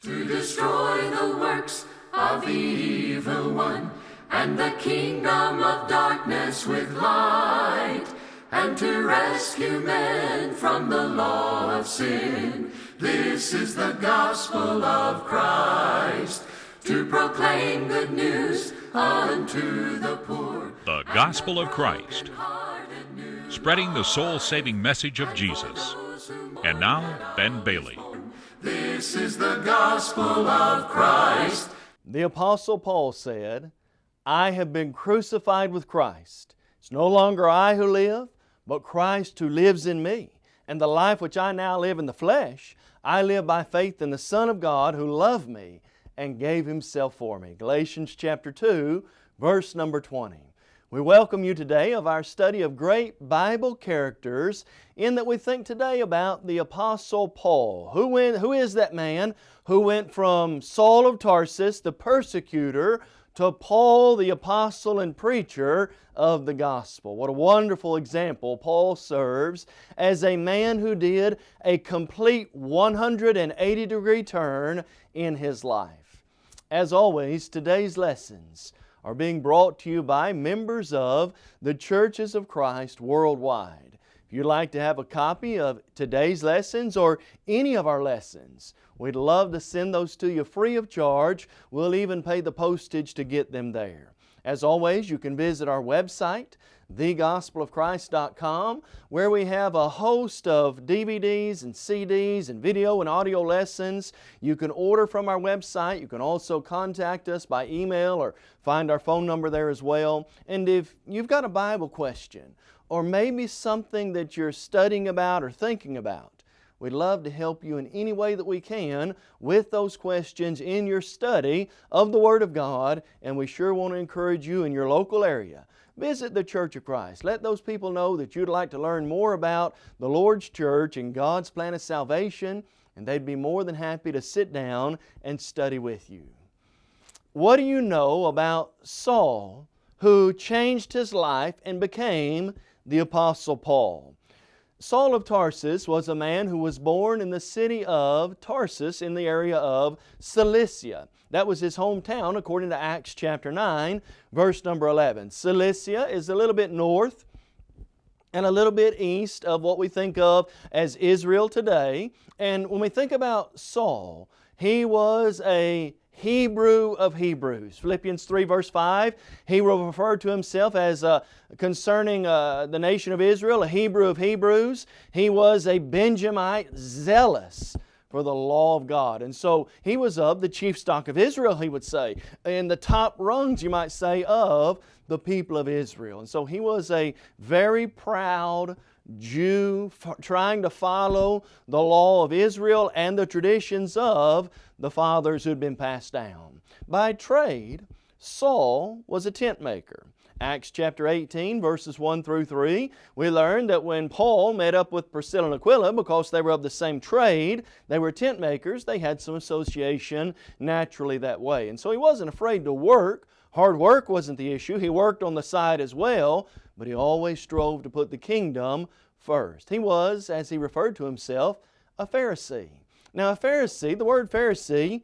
to destroy the works of the evil one and the kingdom of darkness with light and to rescue men from the law of sin. This is the gospel of Christ to proclaim good news unto the poor. The Gospel of Christ, spreading the soul saving message of Jesus. And now, Ben Bailey. This is the gospel of Christ. The Apostle Paul said, I have been crucified with Christ. It's no longer I who live, but Christ who lives in me. And the life which I now live in the flesh, I live by faith in the Son of God who loved me and gave Himself for me. Galatians chapter 2, verse number 20. We welcome you today of our study of great Bible characters in that we think today about the Apostle Paul. Who, went, who is that man who went from Saul of Tarsus, the persecutor, to Paul, the apostle and preacher of the gospel. What a wonderful example Paul serves as a man who did a complete 180 degree turn in his life. As always, today's lessons are being brought to you by members of the Churches of Christ worldwide. If you'd like to have a copy of today's lessons or any of our lessons, We'd love to send those to you free of charge. We'll even pay the postage to get them there. As always, you can visit our website, thegospelofchrist.com, where we have a host of DVDs and CDs and video and audio lessons. You can order from our website. You can also contact us by email or find our phone number there as well. And if you've got a Bible question or maybe something that you're studying about or thinking about, We'd love to help you in any way that we can with those questions in your study of the Word of God, and we sure want to encourage you in your local area. Visit the Church of Christ. Let those people know that you'd like to learn more about the Lord's church and God's plan of salvation, and they'd be more than happy to sit down and study with you. What do you know about Saul, who changed his life and became the Apostle Paul? Saul of Tarsus was a man who was born in the city of Tarsus in the area of Cilicia. That was his hometown according to Acts chapter 9 verse number 11. Cilicia is a little bit north and a little bit east of what we think of as Israel today. And when we think about Saul, he was a Hebrew of Hebrews. Philippians 3 verse 5, he will refer to himself as uh, concerning uh, the nation of Israel, a Hebrew of Hebrews. He was a Benjamite zealous for the law of God. And so he was of the chief stock of Israel, he would say, in the top rungs, you might say, of the people of Israel. And so he was a very proud, Jew trying to follow the law of Israel and the traditions of the fathers who had been passed down. By trade, Saul was a tent maker. Acts chapter 18 verses 1 through 3, we learn that when Paul met up with Priscilla and Aquila, because they were of the same trade, they were tent makers, they had some association naturally that way. And so he wasn't afraid to work. Hard work wasn't the issue. He worked on the side as well, but he always strove to put the kingdom first. He was, as he referred to himself, a Pharisee. Now a Pharisee, the word Pharisee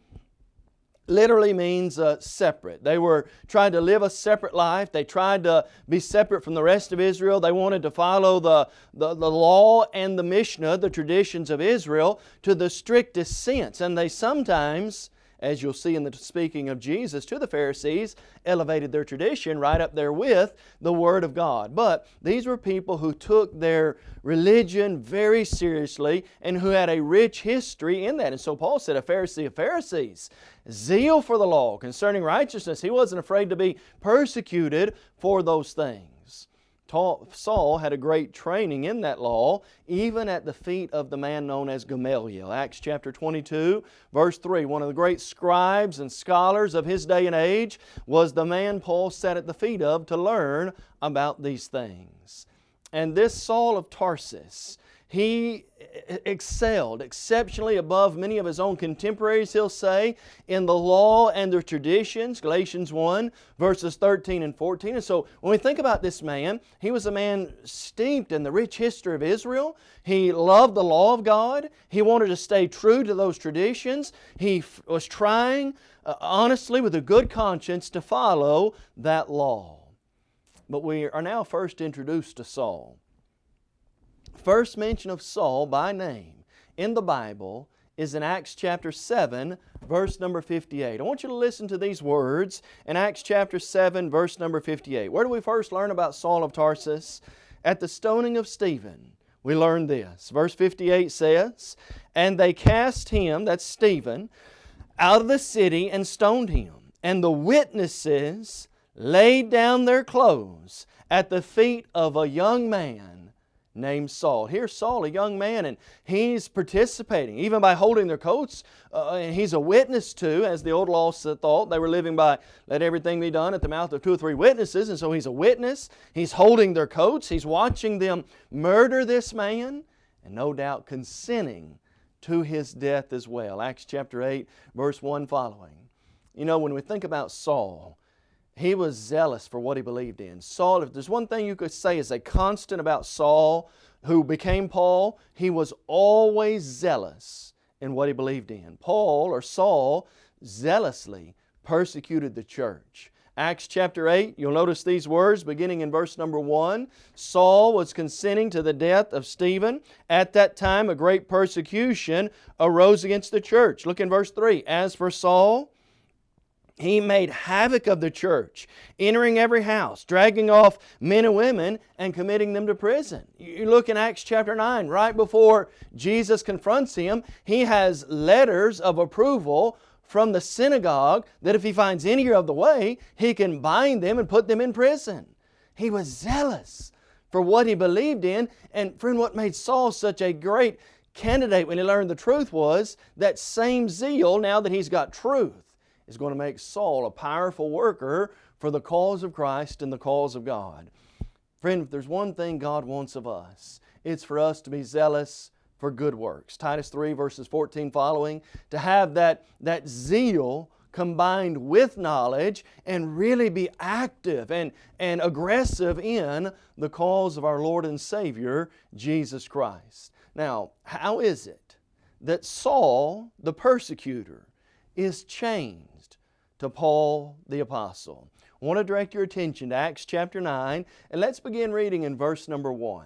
literally means uh, separate. They were trying to live a separate life. They tried to be separate from the rest of Israel. They wanted to follow the, the, the law and the Mishnah, the traditions of Israel, to the strictest sense. And they sometimes as you'll see in the speaking of Jesus to the Pharisees, elevated their tradition right up there with the Word of God. But these were people who took their religion very seriously and who had a rich history in that. And so Paul said, a Pharisee of Pharisees, zeal for the law concerning righteousness. He wasn't afraid to be persecuted for those things. Saul had a great training in that law, even at the feet of the man known as Gamaliel. Acts chapter 22, verse 3. One of the great scribes and scholars of his day and age was the man Paul sat at the feet of to learn about these things. And this Saul of Tarsus, He excelled exceptionally above many of his own contemporaries, he'll say, in the law and the traditions, Galatians 1, verses 13 and 14. And so when we think about this man, he was a man steeped in the rich history of Israel. He loved the law of God. He wanted to stay true to those traditions. He was trying uh, honestly with a good conscience to follow that law. But we are now first introduced to Saul. First mention of Saul by name in the Bible is in Acts chapter 7, verse number 58. I want you to listen to these words in Acts chapter 7, verse number 58. Where do we first learn about Saul of Tarsus? At the stoning of Stephen, we learn this. Verse 58 says, And they cast him, that's Stephen, out of the city and stoned him. And the witnesses laid down their clothes at the feet of a young man named Saul. Here's Saul, a young man, and he's participating, even by holding their coats. Uh, and he's a witness to, as the old law thought, they were living by let everything be done at the mouth of two or three witnesses. And so he's a witness. He's holding their coats. He's watching them murder this man, and no doubt consenting to his death as well. Acts chapter 8, verse 1 following. You know, when we think about Saul, he was zealous for what he believed in. Saul, if there's one thing you could say is a constant about Saul, who became Paul, he was always zealous in what he believed in. Paul, or Saul, zealously persecuted the church. Acts chapter 8, you'll notice these words beginning in verse number 1. Saul was consenting to the death of Stephen. At that time, a great persecution arose against the church. Look in verse 3. As for Saul, he made havoc of the church, entering every house, dragging off men and women and committing them to prison. You look in Acts chapter 9, right before Jesus confronts him, he has letters of approval from the synagogue that if he finds any of the way, he can bind them and put them in prison. He was zealous for what he believed in. And friend, what made Saul such a great candidate when he learned the truth was that same zeal now that he's got truth is going to make Saul a powerful worker for the cause of Christ and the cause of God. Friend, if there's one thing God wants of us, it's for us to be zealous for good works. Titus 3 verses 14 following, to have that, that zeal combined with knowledge and really be active and, and aggressive in the cause of our Lord and Savior, Jesus Christ. Now, how is it that Saul, the persecutor, is changed? To Paul the Apostle. I want to direct your attention to Acts chapter 9, and let's begin reading in verse number 1.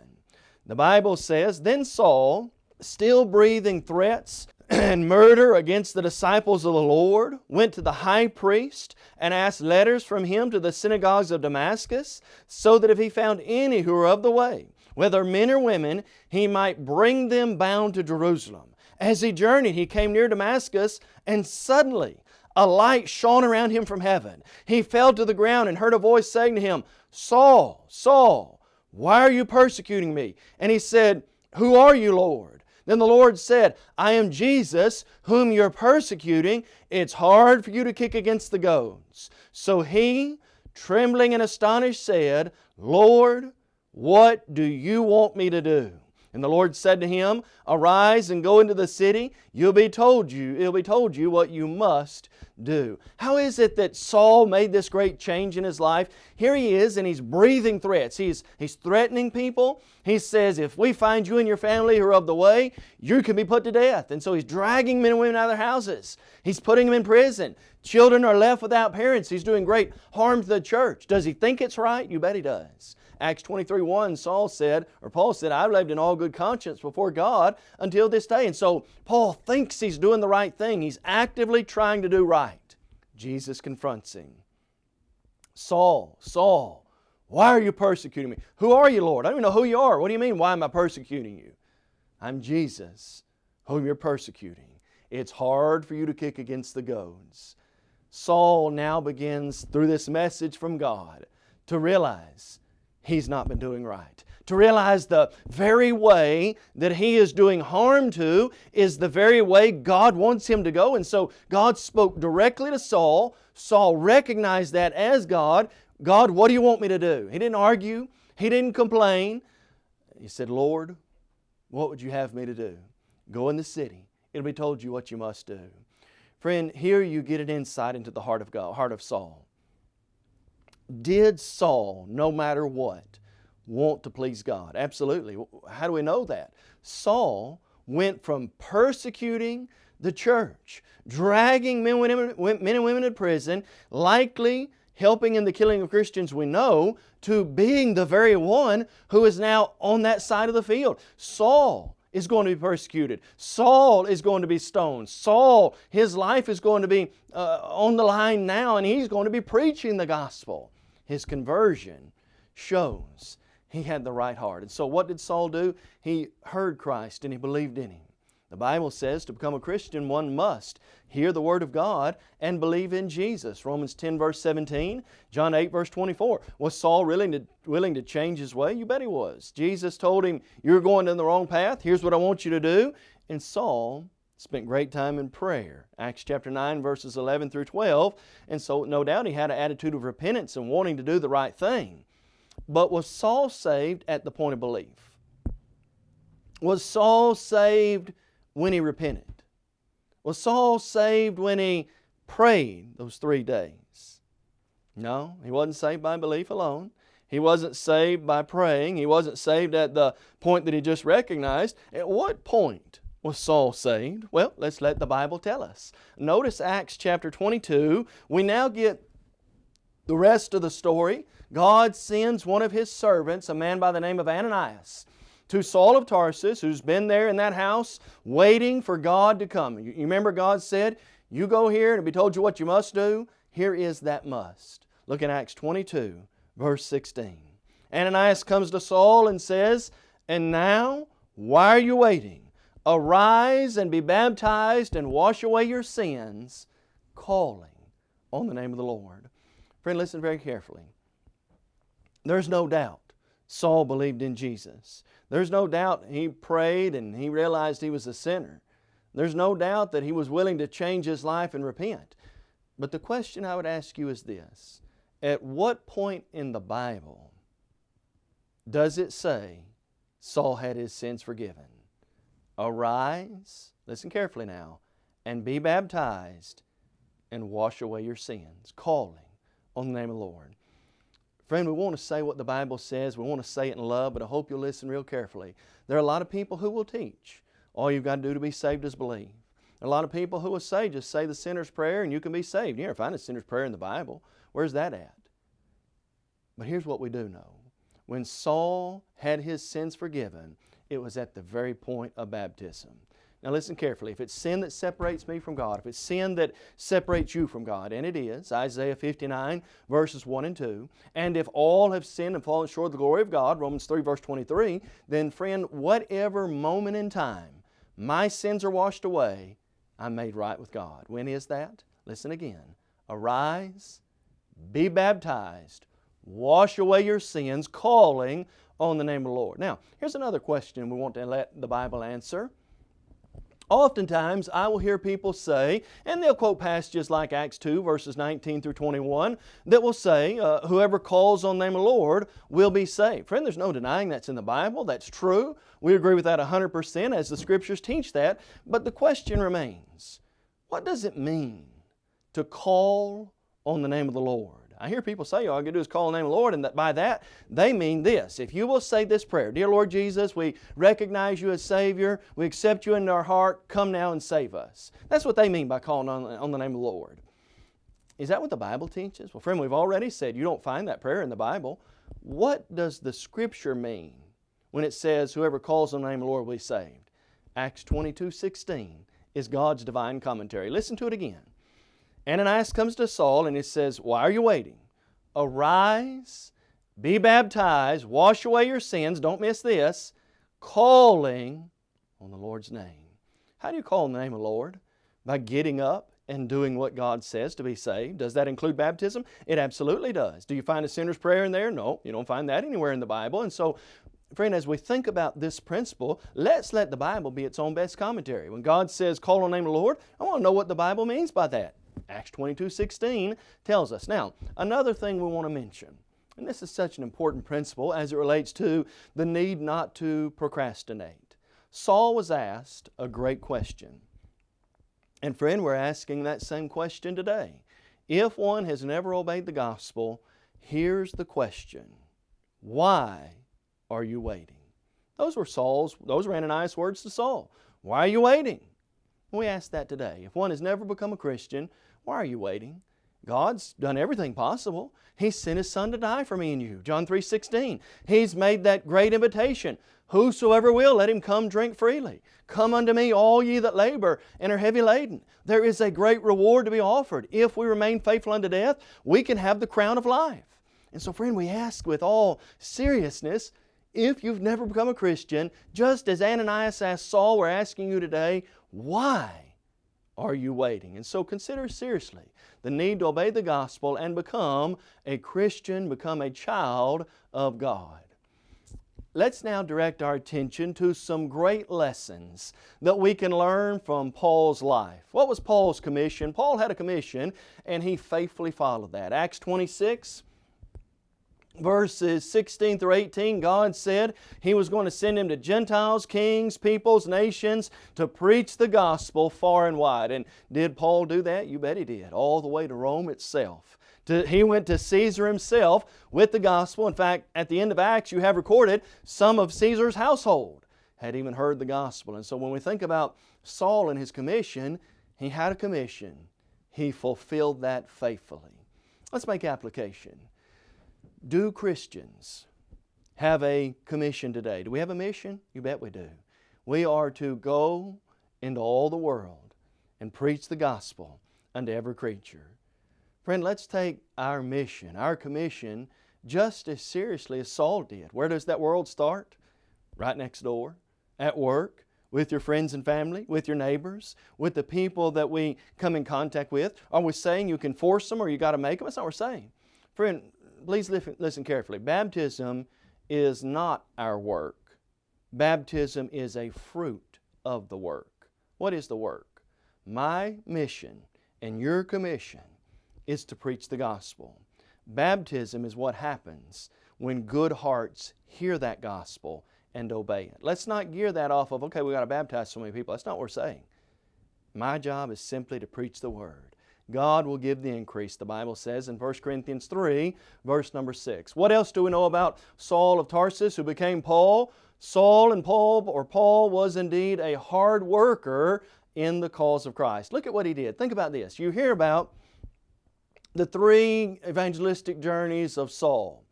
The Bible says, Then Saul, still breathing threats and murder against the disciples of the Lord, went to the high priest and asked letters from him to the synagogues of Damascus, so that if he found any who were of the way, whether men or women, he might bring them bound to Jerusalem. As he journeyed, he came near Damascus, and suddenly a light shone around him from heaven. He fell to the ground and heard a voice saying to him, Saul, Saul, why are you persecuting me? And he said, Who are you, Lord? Then the Lord said, I am Jesus, whom you're persecuting. It's hard for you to kick against the goads. So he, trembling and astonished, said, Lord, what do you want me to do? And the Lord said to him, Arise and go into the city. You'll be told you, it'll be told you what you must do. How is it that Saul made this great change in his life? Here he is and he's breathing threats. He's, he's threatening people. He says, if we find you and your family who are of the way, you can be put to death. And so he's dragging men and women out of their houses. He's putting them in prison. Children are left without parents. He's doing great harm to the church. Does he think it's right? You bet he does. Acts 23 1, Saul said, or Paul said, I've lived in all good conscience before God until this day. And so Paul thinks he's doing the right thing. He's actively trying to do right. Jesus confronts him. Saul, Saul, why are you persecuting me? Who are you, Lord? I don't even know who you are. What do you mean, why am I persecuting you? I'm Jesus, whom you're persecuting. It's hard for you to kick against the goads. Saul now begins, through this message from God, to realize he's not been doing right. To realize the very way that he is doing harm to is the very way God wants him to go. And so God spoke directly to Saul. Saul recognized that as God. God, what do you want me to do? He didn't argue. He didn't complain. He said, Lord, What would you have me to do? Go in the city. It'll be told you what you must do. Friend, here you get an insight into the heart of God, heart of Saul. Did Saul, no matter what, want to please God? Absolutely. How do we know that? Saul went from persecuting the church, dragging men and women to prison, likely helping in the killing of Christians we know, to being the very one who is now on that side of the field. Saul is going to be persecuted. Saul is going to be stoned. Saul, his life is going to be uh, on the line now and he's going to be preaching the gospel. His conversion shows he had the right heart. And so what did Saul do? He heard Christ and he believed in Him. The Bible says to become a Christian one must hear the Word of God and believe in Jesus. Romans 10 verse 17, John 8 verse 24. Was Saul willing to, willing to change his way? You bet he was. Jesus told him, you're going in the wrong path. Here's what I want you to do. And Saul spent great time in prayer. Acts chapter 9 verses 11 through 12. And so no doubt he had an attitude of repentance and wanting to do the right thing. But was Saul saved at the point of belief? Was Saul saved when he repented? Was Saul saved when he prayed those three days? No, he wasn't saved by belief alone. He wasn't saved by praying. He wasn't saved at the point that he just recognized. At what point was Saul saved? Well, let's let the Bible tell us. Notice Acts chapter 22. We now get the rest of the story. God sends one of His servants, a man by the name of Ananias, to Saul of Tarsus, who's been there in that house waiting for God to come. You remember God said, You go here and be told you what you must do. Here is that must. Look at Acts 22, verse 16. Ananias comes to Saul and says, And now, why are you waiting? Arise and be baptized and wash away your sins, calling on the name of the Lord. Friend, listen very carefully. There's no doubt Saul believed in Jesus. There's no doubt he prayed and he realized he was a sinner. There's no doubt that he was willing to change his life and repent. But the question I would ask you is this. At what point in the Bible does it say Saul had his sins forgiven? Arise, listen carefully now, and be baptized and wash away your sins, calling on the name of the Lord. Friend, we want to say what the Bible says. We want to say it in love, but I hope you'll listen real carefully. There are a lot of people who will teach. All you've got to do to be saved is believe. a lot of people who will say, just say the sinner's prayer and you can be saved. You never find a sinner's prayer in the Bible. Where's that at? But here's what we do know. When Saul had his sins forgiven, it was at the very point of baptism. Now listen carefully. If it's sin that separates me from God, if it's sin that separates you from God, and it is, Isaiah 59 verses 1 and 2, and if all have sinned and fallen short of the glory of God, Romans 3 verse 23, then friend, whatever moment in time my sins are washed away, I'm made right with God. When is that? Listen again. Arise, be baptized, wash away your sins, calling on the name of the Lord. Now, here's another question we want to let the Bible answer. Oftentimes, I will hear people say, and they'll quote passages like Acts 2, verses 19 through 21, that will say, uh, whoever calls on the name of the Lord will be saved. Friend, there's no denying that's in the Bible. That's true. We agree with that 100% as the Scriptures teach that. But the question remains, what does it mean to call on the name of the Lord? I hear people say, all I can do is call the name of the Lord, and that by that they mean this. If you will say this prayer, Dear Lord Jesus, we recognize you as Savior, we accept you into our heart, come now and save us. That's what they mean by calling on, on the name of the Lord. Is that what the Bible teaches? Well, friend, we've already said you don't find that prayer in the Bible. What does the Scripture mean when it says, Whoever calls on the name of the Lord will be saved? Acts 22 16 is God's divine commentary. Listen to it again. Ananias comes to Saul and he says, Why are you waiting? Arise, be baptized, wash away your sins, don't miss this, calling on the Lord's name. How do you call on the name of the Lord? By getting up and doing what God says to be saved. Does that include baptism? It absolutely does. Do you find a sinner's prayer in there? No, you don't find that anywhere in the Bible. And so Friend, as we think about this principle, let's let the Bible be its own best commentary. When God says, call on the name of the Lord, I want to know what the Bible means by that. Acts 22, 16 tells us. Now, another thing we want to mention, and this is such an important principle as it relates to the need not to procrastinate. Saul was asked a great question. And friend, we're asking that same question today. If one has never obeyed the gospel, here's the question Why are you waiting? Those were Saul's, those were Ananias' words to Saul. Why are you waiting? We ask that today. If one has never become a Christian, why are you waiting? God's done everything possible. He sent His Son to die for me and you. John 3 16. He's made that great invitation. Whosoever will, let him come drink freely. Come unto me, all ye that labor and are heavy laden. There is a great reward to be offered. If we remain faithful unto death, we can have the crown of life. And so, friend, we ask with all seriousness if you've never become a Christian, just as Ananias asked Saul, we're asking you today, why are you waiting? And so consider seriously the need to obey the gospel and become a Christian, become a child of God. Let's now direct our attention to some great lessons that we can learn from Paul's life. What was Paul's commission? Paul had a commission and he faithfully followed that. Acts 26, verses 16 through 18, God said He was going to send him to Gentiles, kings, peoples, nations to preach the gospel far and wide. And did Paul do that? You bet he did, all the way to Rome itself. To, he went to Caesar himself with the gospel. In fact, at the end of Acts, you have recorded some of Caesar's household had even heard the gospel. And so when we think about Saul and his commission, he had a commission. He fulfilled that faithfully. Let's make application. Do Christians have a commission today? Do we have a mission? You bet we do. We are to go into all the world and preach the gospel unto every creature. Friend, let's take our mission, our commission, just as seriously as Saul did. Where does that world start? Right next door, at work, with your friends and family, with your neighbors, with the people that we come in contact with. Are we saying you can force them or you got to make them? That's not what we're saying. Friend, please listen carefully. Baptism is not our work. Baptism is a fruit of the work. What is the work? My mission and your commission is to preach the gospel. Baptism is what happens when good hearts hear that gospel and obey it. Let's not gear that off of, okay, we got to baptize so many people. That's not what we're saying. My job is simply to preach the Word. God will give the increase, the Bible says in 1 Corinthians 3, verse number 6. What else do we know about Saul of Tarsus who became Paul? Saul and Paul, or Paul, was indeed a hard worker in the cause of Christ. Look at what he did. Think about this. You hear about the three evangelistic journeys of Saul.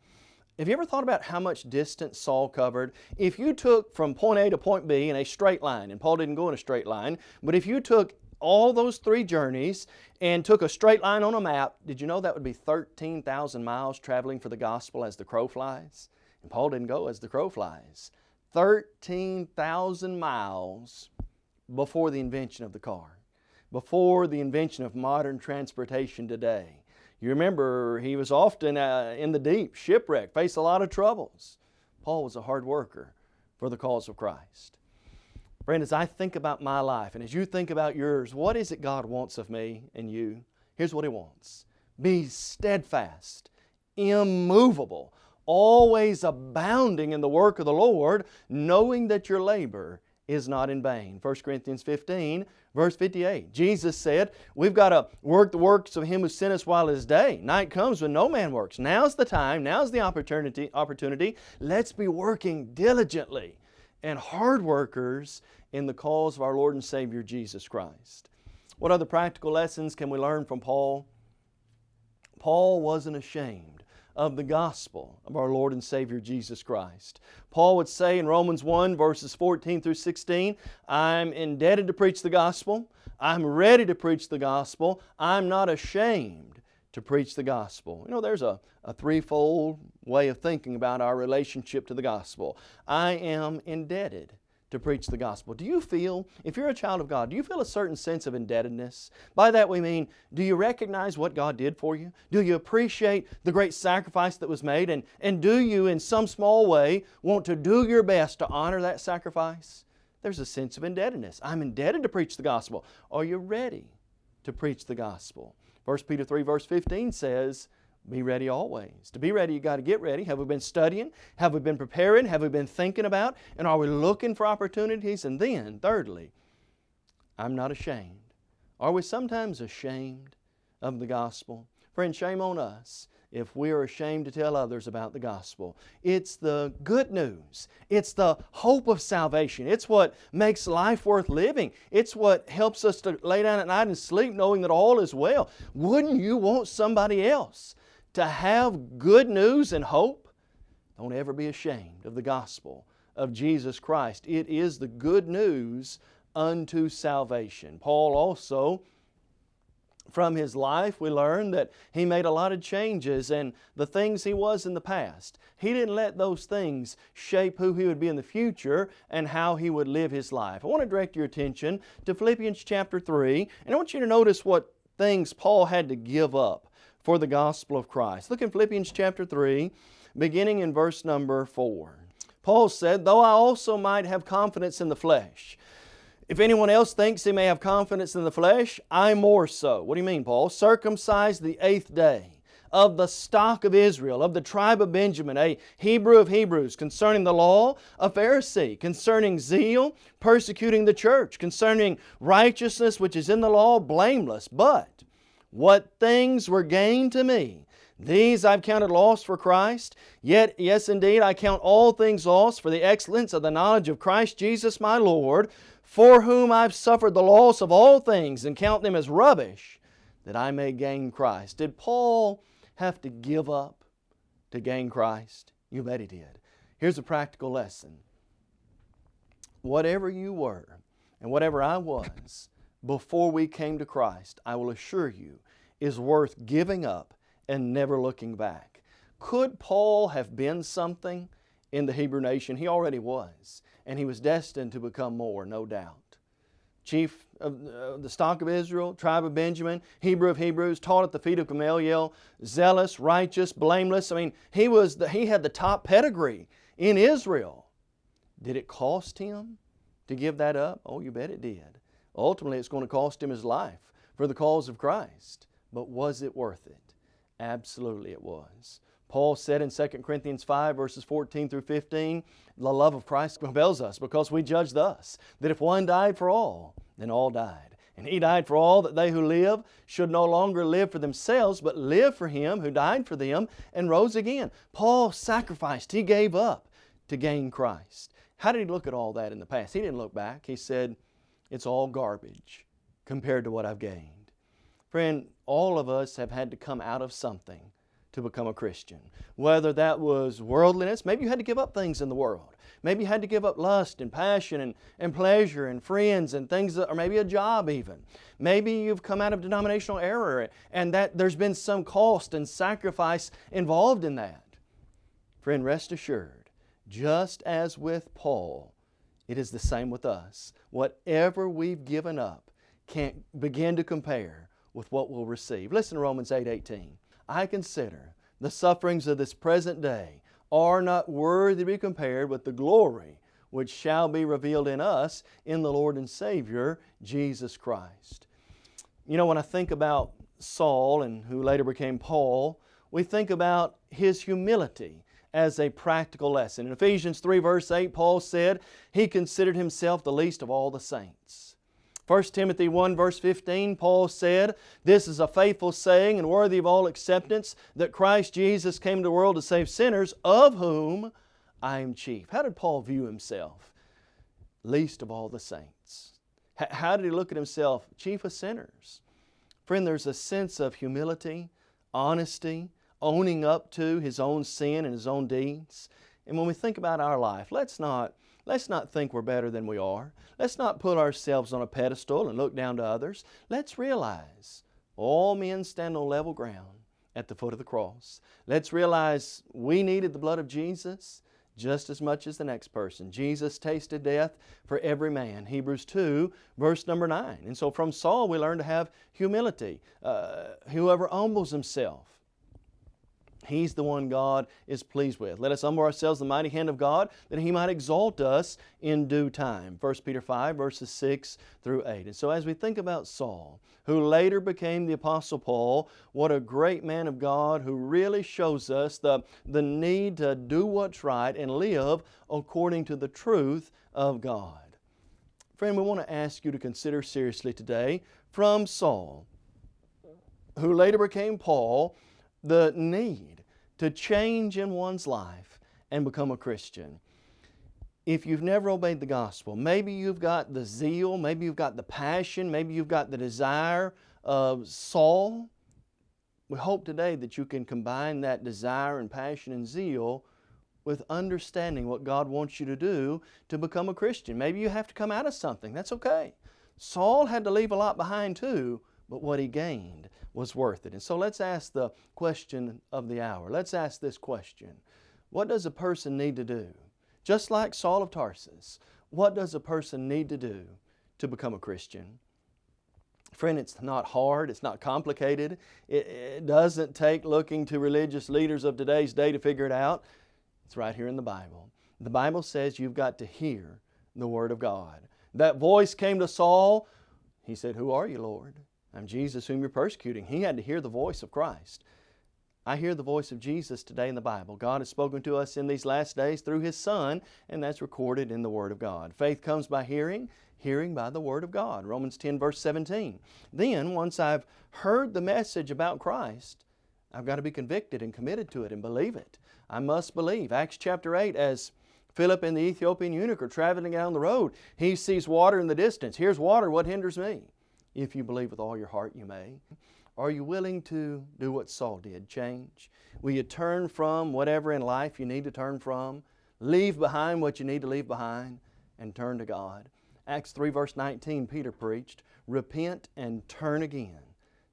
Have you ever thought about how much distance Saul covered? If you took from point A to point B in a straight line, and Paul didn't go in a straight line, but if you took all those three journeys and took a straight line on a map, did you know that would be 13,000 miles traveling for the gospel as the crow flies? And Paul didn't go as the crow flies. 13,000 miles before the invention of the car, before the invention of modern transportation today. You remember he was often uh, in the deep, shipwrecked, faced a lot of troubles. Paul was a hard worker for the cause of Christ. Friend, as I think about my life and as you think about yours, what is it God wants of me and you? Here's what He wants Be steadfast, immovable, always abounding in the work of the Lord, knowing that your labor is not in vain. 1 Corinthians 15, verse 58. Jesus said, We've got to work the works of Him who sent us while it is day. Night comes when no man works. Now's the time, now's the opportunity. opportunity. Let's be working diligently and hard workers in the cause of our Lord and Savior Jesus Christ. What other practical lessons can we learn from Paul? Paul wasn't ashamed of the gospel of our Lord and Savior Jesus Christ. Paul would say in Romans 1 verses 14 through 16, I'm indebted to preach the gospel. I'm ready to preach the gospel. I'm not ashamed to preach the gospel. You know, there's a, a threefold way of thinking about our relationship to the gospel. I am indebted to preach the gospel. Do you feel, if you're a child of God, do you feel a certain sense of indebtedness? By that we mean, do you recognize what God did for you? Do you appreciate the great sacrifice that was made? And, and do you, in some small way, want to do your best to honor that sacrifice? There's a sense of indebtedness. I'm indebted to preach the gospel. Are you ready to preach the gospel? 1 Peter 3 verse 15 says, Be ready always. To be ready, you got to get ready. Have we been studying? Have we been preparing? Have we been thinking about? And are we looking for opportunities? And then, thirdly, I'm not ashamed. Are we sometimes ashamed of the gospel? Friend, shame on us if we are ashamed to tell others about the gospel. It's the good news. It's the hope of salvation. It's what makes life worth living. It's what helps us to lay down at night and sleep knowing that all is well. Wouldn't you want somebody else to have good news and hope? Don't ever be ashamed of the gospel of Jesus Christ. It is the good news unto salvation. Paul also from his life, we learn that he made a lot of changes and the things he was in the past. He didn't let those things shape who he would be in the future and how he would live his life. I want to direct your attention to Philippians chapter 3 and I want you to notice what things Paul had to give up for the gospel of Christ. Look in Philippians chapter 3, beginning in verse number 4. Paul said, Though I also might have confidence in the flesh, if anyone else thinks he may have confidence in the flesh, I more so. What do you mean, Paul? Circumcised the eighth day of the stock of Israel, of the tribe of Benjamin, a Hebrew of Hebrews, concerning the law, a Pharisee, concerning zeal, persecuting the church, concerning righteousness which is in the law, blameless. But what things were gained to me, these I've counted loss for Christ. Yet, yes indeed, I count all things lost for the excellence of the knowledge of Christ Jesus my Lord, for whom I've suffered the loss of all things and count them as rubbish, that I may gain Christ. Did Paul have to give up to gain Christ? You bet he did. Here's a practical lesson. Whatever you were and whatever I was before we came to Christ, I will assure you, is worth giving up and never looking back. Could Paul have been something in the Hebrew nation? He already was and he was destined to become more, no doubt. Chief of the stock of Israel, tribe of Benjamin, Hebrew of Hebrews, taught at the feet of Gamaliel, zealous, righteous, blameless. I mean, he, was the, he had the top pedigree in Israel. Did it cost him to give that up? Oh, you bet it did. Ultimately, it's going to cost him his life for the cause of Christ. But was it worth it? Absolutely it was. Paul said in 2 Corinthians 5 verses 14 through 15, the love of Christ compels us because we judge thus, that if one died for all, then all died. And He died for all that they who live should no longer live for themselves, but live for Him who died for them and rose again. Paul sacrificed, he gave up to gain Christ. How did he look at all that in the past? He didn't look back. He said, it's all garbage compared to what I've gained. Friend, all of us have had to come out of something to become a Christian. Whether that was worldliness, maybe you had to give up things in the world. Maybe you had to give up lust and passion and, and pleasure and friends and things, that, or maybe a job even. Maybe you've come out of denominational error and that there's been some cost and sacrifice involved in that. Friend, rest assured, just as with Paul, it is the same with us. Whatever we've given up can't begin to compare with what we'll receive. Listen to Romans 8, 18. I consider the sufferings of this present day are not worthy to be compared with the glory which shall be revealed in us in the Lord and Savior, Jesus Christ. You know, when I think about Saul and who later became Paul, we think about his humility as a practical lesson. In Ephesians 3 verse 8, Paul said, he considered himself the least of all the saints. 1 Timothy 1 verse 15, Paul said, This is a faithful saying and worthy of all acceptance, that Christ Jesus came to the world to save sinners, of whom I am chief. How did Paul view himself? Least of all the saints. How did he look at himself? Chief of sinners. Friend, there's a sense of humility, honesty, owning up to his own sin and his own deeds. And when we think about our life, let's not Let's not think we're better than we are. Let's not put ourselves on a pedestal and look down to others. Let's realize all men stand on level ground at the foot of the cross. Let's realize we needed the blood of Jesus just as much as the next person. Jesus tasted death for every man. Hebrews 2 verse number 9. And so from Saul we learn to have humility. Uh, whoever humbles himself He's the one God is pleased with. Let us humble ourselves the mighty hand of God that He might exalt us in due time. 1 Peter 5, verses 6 through 8. And so as we think about Saul, who later became the Apostle Paul, what a great man of God who really shows us the, the need to do what's right and live according to the truth of God. Friend, we want to ask you to consider seriously today from Saul, who later became Paul, the need to change in one's life and become a Christian. If you've never obeyed the gospel, maybe you've got the zeal, maybe you've got the passion, maybe you've got the desire of Saul. We hope today that you can combine that desire and passion and zeal with understanding what God wants you to do to become a Christian. Maybe you have to come out of something. That's okay. Saul had to leave a lot behind too, but what he gained was worth it. And so let's ask the question of the hour. Let's ask this question. What does a person need to do? Just like Saul of Tarsus, what does a person need to do to become a Christian? Friend, it's not hard, it's not complicated. It, it, doesn't take looking to religious leaders of today's day to figure it out. It's right here in the Bible. The Bible says you've got to hear the Word of God. That voice came to Saul. He said, Who are you, Lord? I'm Jesus whom you're persecuting. He had to hear the voice of Christ. I hear the voice of Jesus today in the Bible. God has spoken to us in these last days through His Son, and that's recorded in the Word of God. Faith comes by hearing, hearing by the Word of God. Romans 10 verse 17. Then, once I've heard the message about Christ, I've got to be convicted and committed to it and believe it. I must believe. Acts chapter 8, as Philip and the Ethiopian eunuch are traveling down the road, he sees water in the distance. Here's water, what hinders me? If you believe with all your heart, you may. Are you willing to do what Saul did, change? Will you turn from whatever in life you need to turn from? Leave behind what you need to leave behind and turn to God. Acts 3 verse 19, Peter preached, Repent and turn again,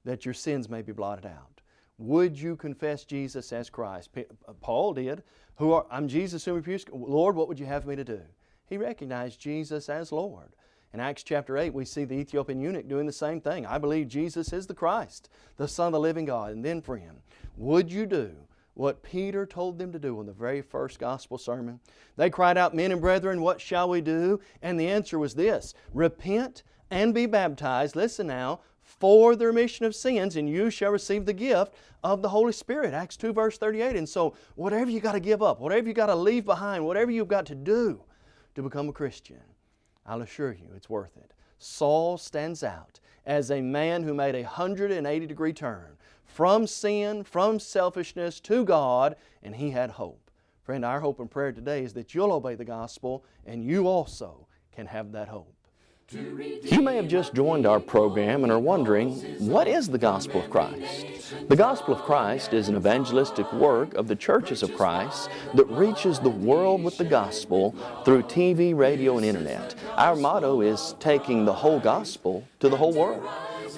that your sins may be blotted out. Would you confess Jesus as Christ? Uh, Paul did. Who are, I'm Jesus whom you Lord, what would you have me to do? He recognized Jesus as Lord. In Acts chapter 8, we see the Ethiopian eunuch doing the same thing. I believe Jesus is the Christ, the Son of the living God. And then, friend, would you do what Peter told them to do in the very first gospel sermon? They cried out, Men and brethren, what shall we do? And the answer was this Repent and be baptized, listen now, for the remission of sins, and you shall receive the gift of the Holy Spirit. Acts 2, verse 38. And so, whatever you got to give up, whatever you got to leave behind, whatever you've got to do to become a Christian, I'll assure you it's worth it. Saul stands out as a man who made a 180 degree turn from sin, from selfishness to God, and he had hope. Friend, our hope and prayer today is that you'll obey the gospel and you also can have that hope. You may have just joined our program and are wondering, what is the Gospel of Christ? The Gospel of Christ is an evangelistic work of the churches of Christ that reaches the world with the gospel through TV, radio, and internet. Our motto is taking the whole gospel to the whole world.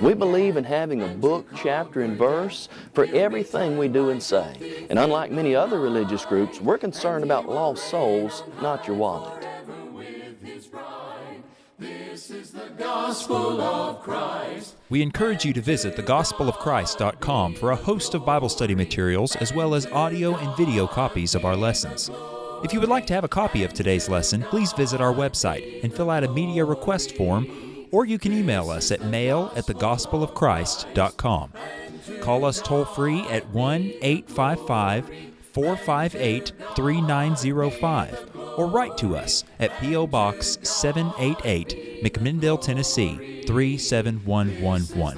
We believe in having a book, chapter, and verse for everything we do and say. And unlike many other religious groups, we're concerned about lost souls, not your wallet. Gospel of Christ. We encourage you to visit thegospelofchrist.com for a host of Bible study materials as well as audio and video copies of our lessons. If you would like to have a copy of today's lesson, please visit our website and fill out a media request form, or you can email us at mail at thegospelofchrist.com. Call us toll free at 1 855 458 3905 or write to us at P.O. Box 788, McMinnville, Tennessee 37111.